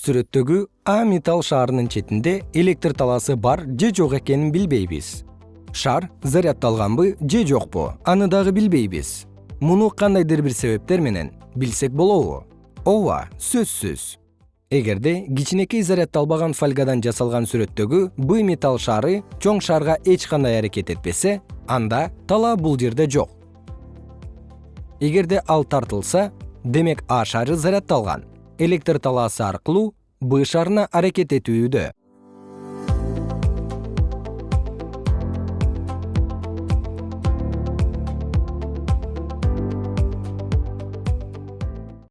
сүрөттөгү а металл шаарынын четинде электр талаасы бар же жок экенин билбейбиз. Шар заряддалганбы же жокпу аны дагы билбейбиз. Муну кандайдыр бир себептер менен билсек болобу? Ооба сөзсүз. Эгерде кичинекей заряддалбаган фольгадан жасалган сүрөттөгү б металл шары чоң шарга эч кандай аракет этпесе анда талаа бул жерде жок. Эгерде ал тартылса демек а шары заряддалган электр талаасы аркылуу б шарына аракет этүүдө